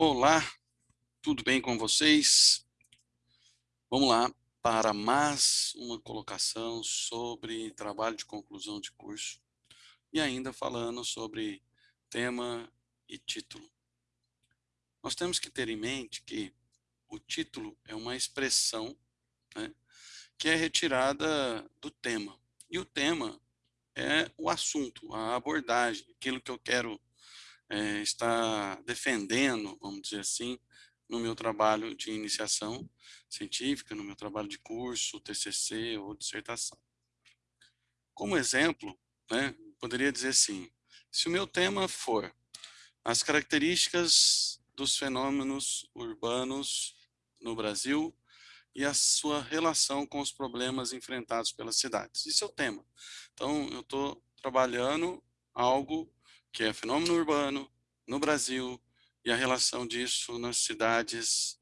Olá, tudo bem com vocês? Vamos lá para mais uma colocação sobre trabalho de conclusão de curso e ainda falando sobre tema e título. Nós temos que ter em mente que o título é uma expressão né, que é retirada do tema. E o tema é o assunto, a abordagem, aquilo que eu quero é, estar defendendo, vamos dizer assim, no meu trabalho de iniciação científica, no meu trabalho de curso, TCC ou dissertação. Como exemplo, né, poderia dizer assim, se o meu tema for as características dos fenômenos urbanos no Brasil e a sua relação com os problemas enfrentados pelas cidades. Isso é o tema. Então, eu estou trabalhando algo que é fenômeno urbano no Brasil e a relação disso nas cidades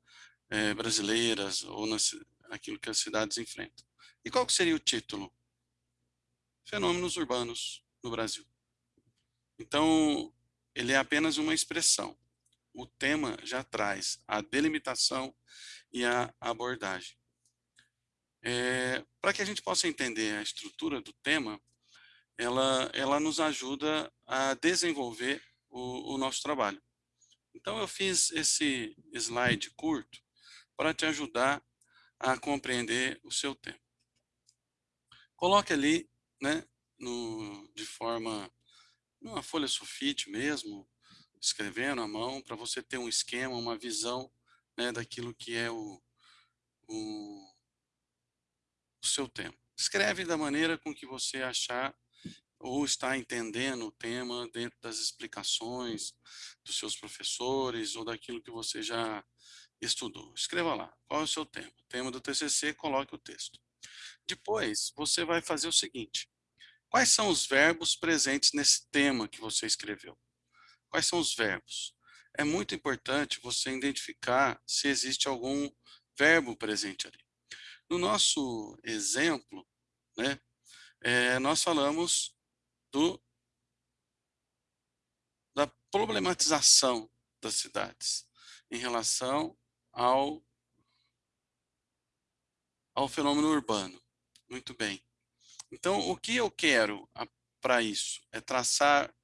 é, brasileiras ou nas, aquilo que as cidades enfrentam. E qual seria o título? Fenômenos urbanos no Brasil. Então, ele é apenas uma expressão. O tema já traz a delimitação e a abordagem. É, Para que a gente possa entender a estrutura do tema, ela, ela nos ajuda a desenvolver o, o nosso trabalho. Então, eu fiz esse slide curto para te ajudar a compreender o seu tema. Coloque ali, né, no, de forma, numa folha sulfite mesmo, escrevendo à mão, para você ter um esquema, uma visão né, daquilo que é o, o, o seu tema. Escreve da maneira com que você achar ou está entendendo o tema dentro das explicações dos seus professores ou daquilo que você já estudou. Escreva lá, qual é o seu tema? Tema do TCC, coloque o texto. Depois, você vai fazer o seguinte, quais são os verbos presentes nesse tema que você escreveu? Quais são os verbos? É muito importante você identificar se existe algum verbo presente ali. No nosso exemplo, né, é, nós falamos do, da problematização das cidades em relação ao, ao fenômeno urbano. Muito bem. Então, o que eu quero para isso é traçar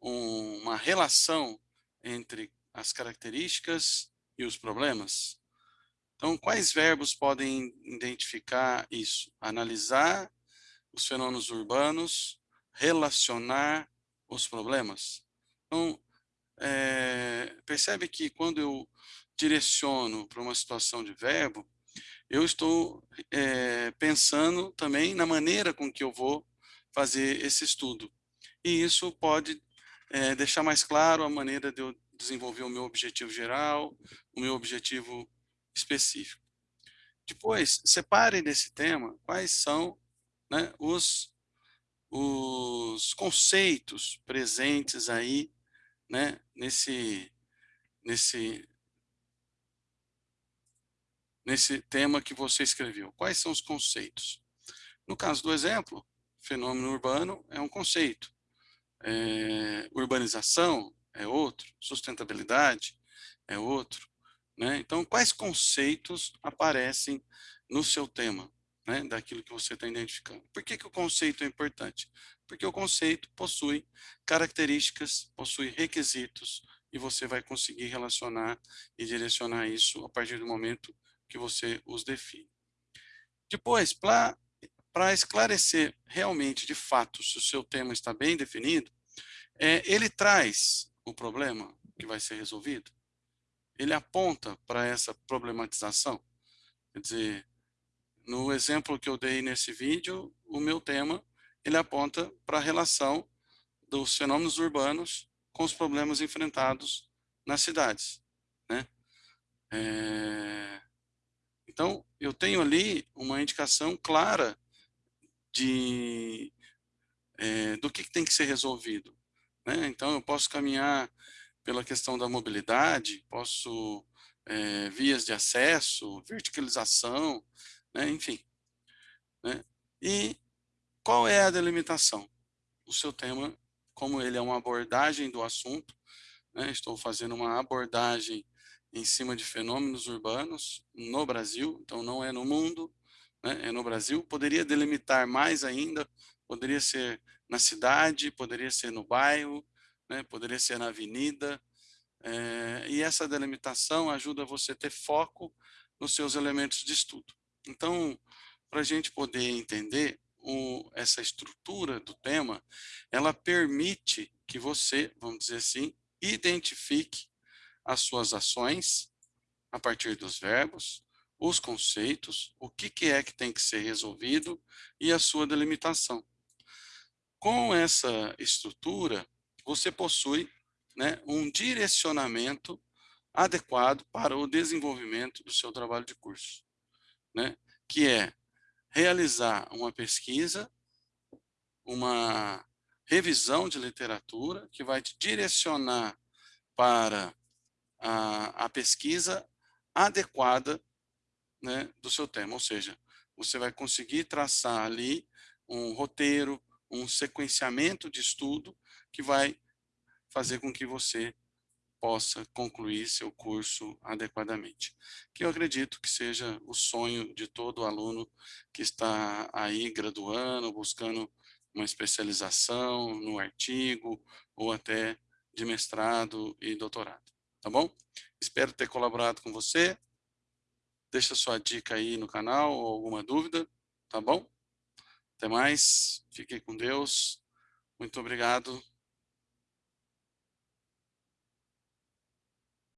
um, uma relação entre as características e os problemas. Então, quais verbos podem identificar isso? Analisar os fenômenos urbanos, relacionar os problemas. Então, é, percebe que quando eu direciono para uma situação de verbo, eu estou é, pensando também na maneira com que eu vou fazer esse estudo. E isso pode é, deixar mais claro a maneira de eu desenvolver o meu objetivo geral, o meu objetivo específico. Depois, separe nesse tema quais são né, os os conceitos presentes aí, né, nesse, nesse, nesse tema que você escreveu. Quais são os conceitos? No caso do exemplo, fenômeno urbano é um conceito. É, urbanização é outro, sustentabilidade é outro. Né? Então, quais conceitos aparecem no seu tema? Né, daquilo que você está identificando. Por que, que o conceito é importante? Porque o conceito possui características, possui requisitos, e você vai conseguir relacionar e direcionar isso a partir do momento que você os define. Depois, para esclarecer realmente, de fato, se o seu tema está bem definido, é, ele traz o problema que vai ser resolvido, ele aponta para essa problematização, quer dizer, no exemplo que eu dei nesse vídeo, o meu tema, ele aponta para a relação dos fenômenos urbanos com os problemas enfrentados nas cidades. Né? É... Então, eu tenho ali uma indicação clara de, é, do que, tem que ser resolvido. Né? Então, eu posso caminhar pela questão da mobilidade, posso é, vias de acesso, verticalização, né? enfim. Né? E qual é a delimitação? O seu tema, como ele é uma abordagem do assunto, né? estou fazendo uma abordagem em cima de fenômenos urbanos no Brasil, então não é no mundo, né, é no Brasil. Poderia delimitar mais ainda, poderia ser na cidade, poderia ser no bairro, né, poderia ser na avenida, é, e essa delimitação ajuda você a ter foco nos seus elementos de estudo. Então, para a gente poder entender o, essa estrutura do tema, ela permite que você, vamos dizer assim, identifique as suas ações a partir dos verbos, os conceitos, o que, que é que tem que ser resolvido e a sua delimitação. Com essa estrutura, você possui né, um direcionamento adequado para o desenvolvimento do seu trabalho de curso, né, que é realizar uma pesquisa, uma revisão de literatura que vai te direcionar para a, a pesquisa adequada né, do seu tema, ou seja, você vai conseguir traçar ali um roteiro, um sequenciamento de estudo que vai fazer com que você possa concluir seu curso adequadamente. Que eu acredito que seja o sonho de todo aluno que está aí graduando, buscando uma especialização no artigo ou até de mestrado e doutorado. Tá bom? Espero ter colaborado com você. Deixa sua dica aí no canal ou alguma dúvida, tá bom? Até mais. Fiquem com Deus. Muito obrigado